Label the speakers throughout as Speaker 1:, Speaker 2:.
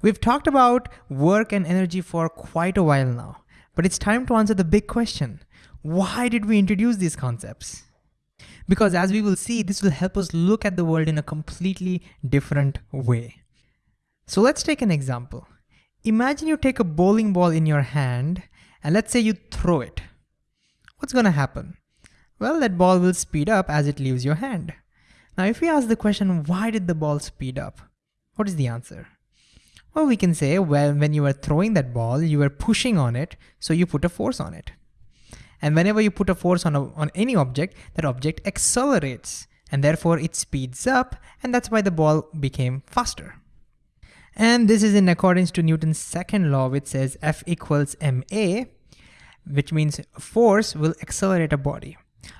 Speaker 1: We've talked about work and energy for quite a while now, but it's time to answer the big question. Why did we introduce these concepts? Because as we will see, this will help us look at the world in a completely different way. So let's take an example. Imagine you take a bowling ball in your hand and let's say you throw it. What's gonna happen? Well, that ball will speed up as it leaves your hand. Now, if we ask the question, why did the ball speed up? What is the answer? Well, we can say, well, when you were throwing that ball, you were pushing on it, so you put a force on it. And whenever you put a force on, a, on any object, that object accelerates, and therefore it speeds up, and that's why the ball became faster. And this is in accordance to Newton's second law, which says F equals ma, which means force will accelerate a body.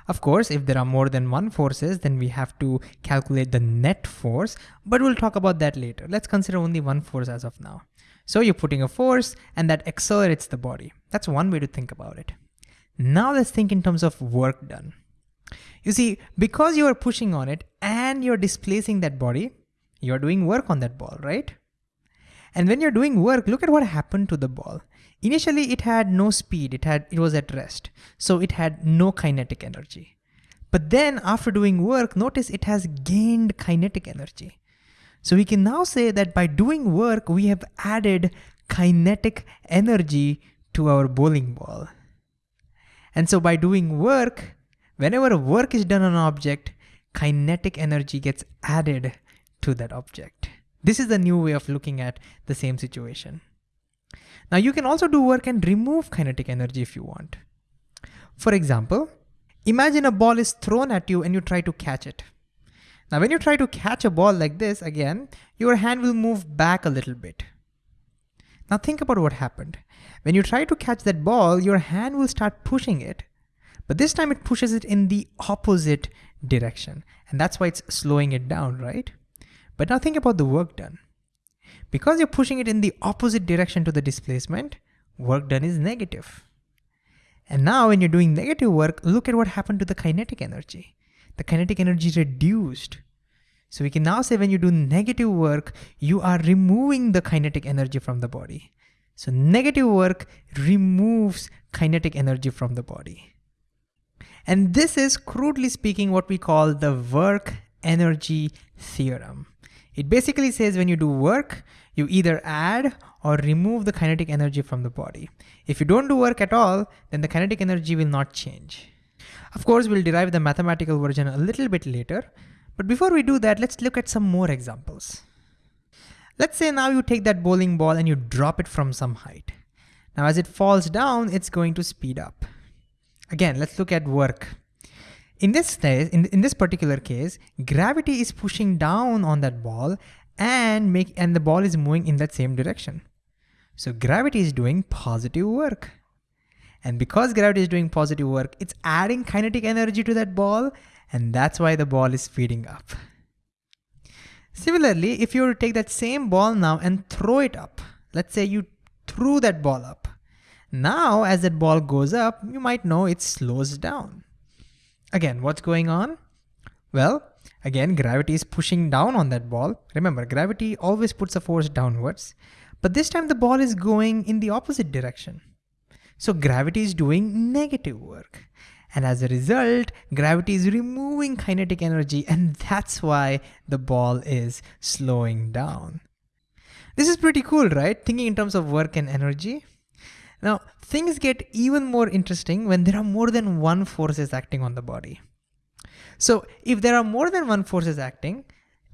Speaker 1: Of course, if there are more than one forces, then we have to calculate the net force, but we'll talk about that later. Let's consider only one force as of now. So you're putting a force and that accelerates the body. That's one way to think about it. Now let's think in terms of work done. You see, because you are pushing on it and you're displacing that body, you're doing work on that ball, right? And when you're doing work, look at what happened to the ball. Initially, it had no speed, it, had, it was at rest, so it had no kinetic energy. But then after doing work, notice it has gained kinetic energy. So we can now say that by doing work, we have added kinetic energy to our bowling ball. And so by doing work, whenever work is done on an object, kinetic energy gets added to that object. This is the new way of looking at the same situation. Now you can also do work and remove kinetic energy if you want. For example, imagine a ball is thrown at you and you try to catch it. Now when you try to catch a ball like this, again, your hand will move back a little bit. Now think about what happened. When you try to catch that ball, your hand will start pushing it, but this time it pushes it in the opposite direction. And that's why it's slowing it down, right? But now think about the work done. Because you're pushing it in the opposite direction to the displacement, work done is negative. And now when you're doing negative work, look at what happened to the kinetic energy. The kinetic energy reduced. So we can now say when you do negative work, you are removing the kinetic energy from the body. So negative work removes kinetic energy from the body. And this is crudely speaking what we call the work energy theorem. It basically says when you do work, you either add or remove the kinetic energy from the body. If you don't do work at all, then the kinetic energy will not change. Of course, we'll derive the mathematical version a little bit later, but before we do that, let's look at some more examples. Let's say now you take that bowling ball and you drop it from some height. Now as it falls down, it's going to speed up. Again, let's look at work. In this in, in this particular case, gravity is pushing down on that ball and make and the ball is moving in that same direction. So gravity is doing positive work. And because gravity is doing positive work, it's adding kinetic energy to that ball, and that's why the ball is speeding up. Similarly, if you were to take that same ball now and throw it up, let's say you threw that ball up. Now, as that ball goes up, you might know it slows down. Again, what's going on? Well, again, gravity is pushing down on that ball. Remember, gravity always puts a force downwards, but this time the ball is going in the opposite direction. So gravity is doing negative work. And as a result, gravity is removing kinetic energy and that's why the ball is slowing down. This is pretty cool, right? Thinking in terms of work and energy. Now, things get even more interesting when there are more than one forces acting on the body. So if there are more than one forces acting,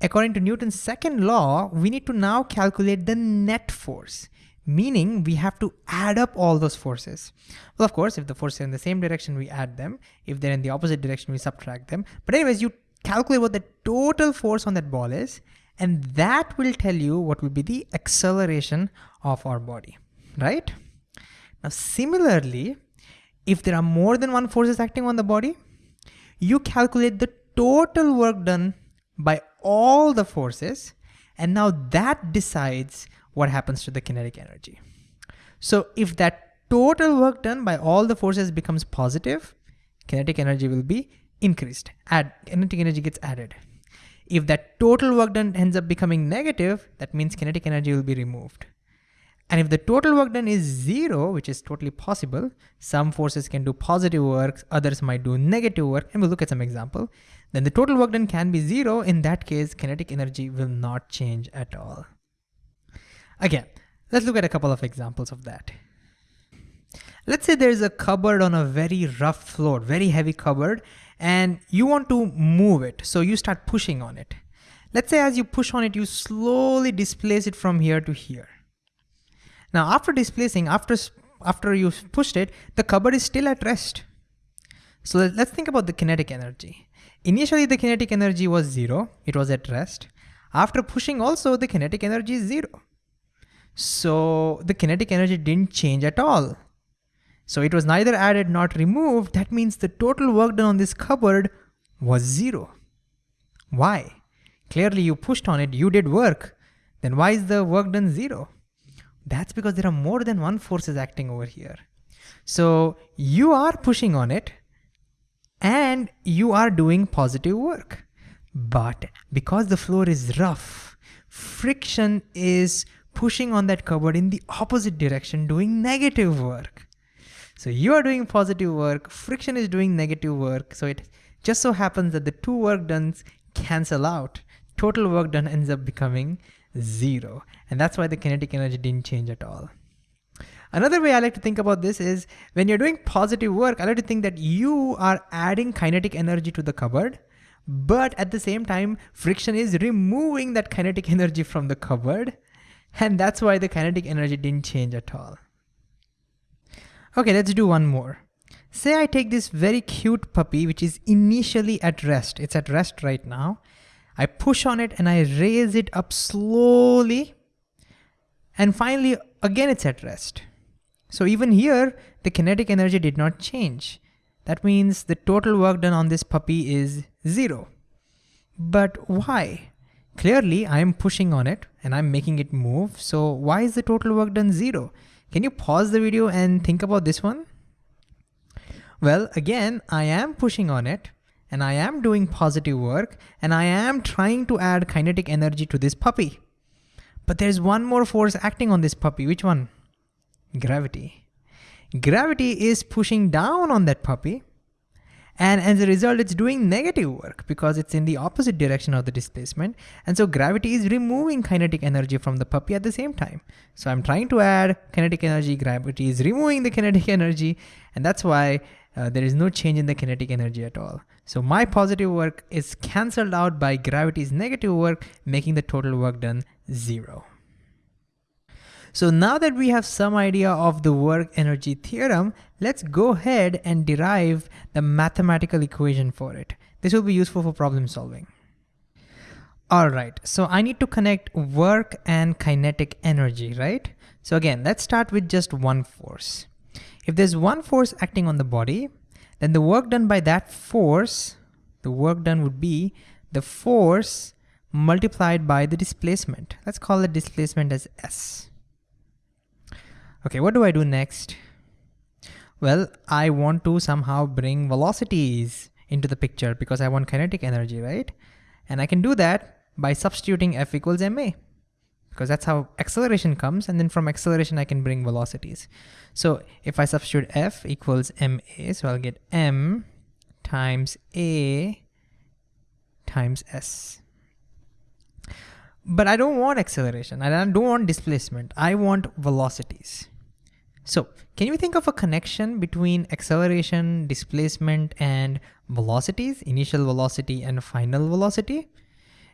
Speaker 1: according to Newton's second law, we need to now calculate the net force, meaning we have to add up all those forces. Well, of course, if the forces are in the same direction, we add them. If they're in the opposite direction, we subtract them. But anyways, you calculate what the total force on that ball is, and that will tell you what will be the acceleration of our body, right? Now, similarly, if there are more than one forces acting on the body, you calculate the total work done by all the forces, and now that decides what happens to the kinetic energy. So if that total work done by all the forces becomes positive, kinetic energy will be increased, add kinetic energy gets added. If that total work done ends up becoming negative, that means kinetic energy will be removed. And if the total work done is zero, which is totally possible, some forces can do positive work, others might do negative work, and we'll look at some example, then the total work done can be zero. In that case, kinetic energy will not change at all. Again, let's look at a couple of examples of that. Let's say there's a cupboard on a very rough floor, very heavy cupboard, and you want to move it. So you start pushing on it. Let's say as you push on it, you slowly displace it from here to here. Now after displacing, after, after you pushed it, the cupboard is still at rest. So let's think about the kinetic energy. Initially the kinetic energy was zero, it was at rest. After pushing also the kinetic energy is zero. So the kinetic energy didn't change at all. So it was neither added nor removed. That means the total work done on this cupboard was zero. Why? Clearly you pushed on it, you did work. Then why is the work done zero? That's because there are more than one forces acting over here. So you are pushing on it and you are doing positive work. But because the floor is rough, friction is pushing on that cupboard in the opposite direction, doing negative work. So you are doing positive work, friction is doing negative work. So it just so happens that the two work done cancel out. Total work done ends up becoming zero. And that's why the kinetic energy didn't change at all. Another way I like to think about this is when you're doing positive work, I like to think that you are adding kinetic energy to the cupboard, but at the same time, friction is removing that kinetic energy from the cupboard. And that's why the kinetic energy didn't change at all. Okay, let's do one more. Say I take this very cute puppy, which is initially at rest. It's at rest right now. I push on it and I raise it up slowly. And finally, again, it's at rest. So even here, the kinetic energy did not change. That means the total work done on this puppy is zero. But why? Clearly, I am pushing on it and I'm making it move. So why is the total work done zero? Can you pause the video and think about this one? Well, again, I am pushing on it and I am doing positive work and I am trying to add kinetic energy to this puppy. But there's one more force acting on this puppy. Which one? Gravity. Gravity is pushing down on that puppy. And as a result, it's doing negative work because it's in the opposite direction of the displacement. And so gravity is removing kinetic energy from the puppy at the same time. So I'm trying to add kinetic energy, gravity is removing the kinetic energy. And that's why uh, there is no change in the kinetic energy at all. So my positive work is canceled out by gravity's negative work, making the total work done zero. So now that we have some idea of the work energy theorem, let's go ahead and derive the mathematical equation for it. This will be useful for problem solving. All right, so I need to connect work and kinetic energy, right? So again, let's start with just one force. If there's one force acting on the body, then the work done by that force, the work done would be the force multiplied by the displacement. Let's call the displacement as S. Okay, what do I do next? Well, I want to somehow bring velocities into the picture because I want kinetic energy, right? And I can do that by substituting F equals ma because that's how acceleration comes. And then from acceleration, I can bring velocities. So if I substitute F equals ma, so I'll get m times a times s. But I don't want acceleration. I don't want displacement. I want velocities. So can you think of a connection between acceleration, displacement, and velocities, initial velocity and final velocity?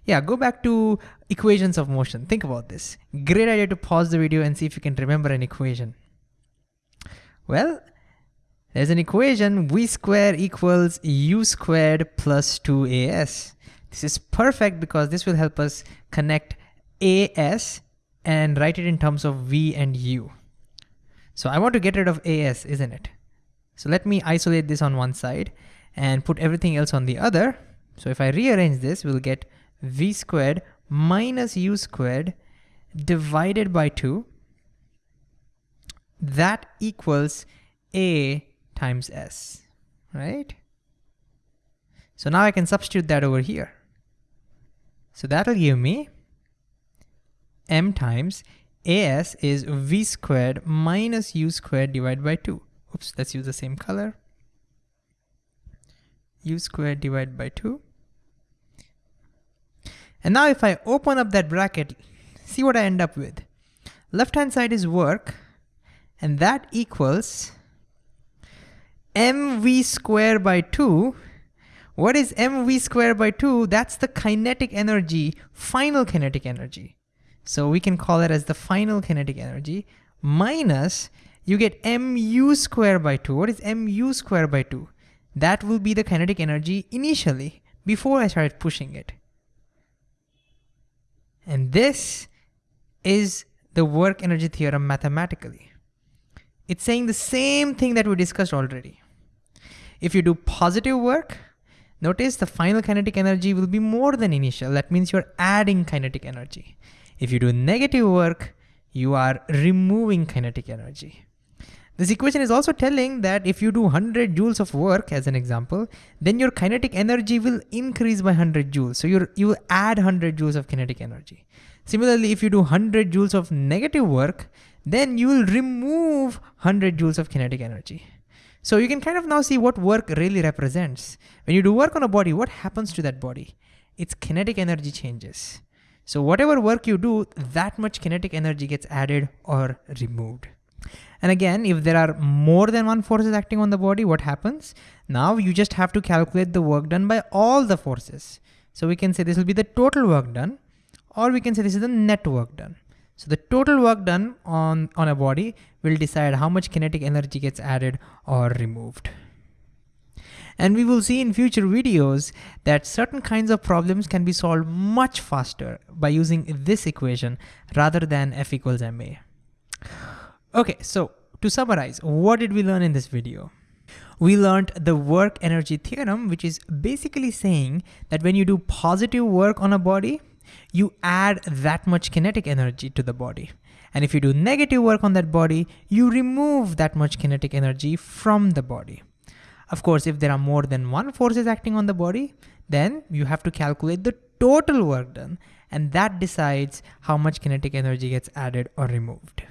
Speaker 1: Yeah, go back to equations of motion. Think about this. Great idea to pause the video and see if you can remember an equation. Well, there's an equation v squared equals u squared plus 2as. This is perfect because this will help us connect as and write it in terms of v and u. So I want to get rid of as, isn't it? So let me isolate this on one side and put everything else on the other. So if I rearrange this, we'll get v squared minus u squared divided by 2. That equals a times s, right? So now I can substitute that over here. So that'll give me m times as is v squared minus u squared divided by 2. Oops, let's use the same color. u squared divided by 2. And now if I open up that bracket, see what I end up with. Left hand side is work, and that equals mv squared by 2. What is mv squared by 2? That's the kinetic energy, final kinetic energy. So we can call it as the final kinetic energy minus you get mu squared by 2. What is mu squared by 2? That will be the kinetic energy initially, before I started pushing it. And this is the work energy theorem mathematically. It's saying the same thing that we discussed already. If you do positive work, notice the final kinetic energy will be more than initial. That means you're adding kinetic energy. If you do negative work, you are removing kinetic energy. This equation is also telling that if you do 100 joules of work as an example, then your kinetic energy will increase by 100 joules. So you you add 100 joules of kinetic energy. Similarly, if you do 100 joules of negative work, then you will remove 100 joules of kinetic energy. So you can kind of now see what work really represents. When you do work on a body, what happens to that body? Its kinetic energy changes. So whatever work you do, that much kinetic energy gets added or removed. And again, if there are more than one forces acting on the body, what happens? Now you just have to calculate the work done by all the forces. So we can say this will be the total work done, or we can say this is the net work done. So the total work done on, on a body will decide how much kinetic energy gets added or removed. And we will see in future videos that certain kinds of problems can be solved much faster by using this equation rather than F equals ma. Okay, so to summarize, what did we learn in this video? We learned the work energy theorem, which is basically saying that when you do positive work on a body, you add that much kinetic energy to the body. And if you do negative work on that body, you remove that much kinetic energy from the body. Of course, if there are more than one forces acting on the body, then you have to calculate the total work done, and that decides how much kinetic energy gets added or removed.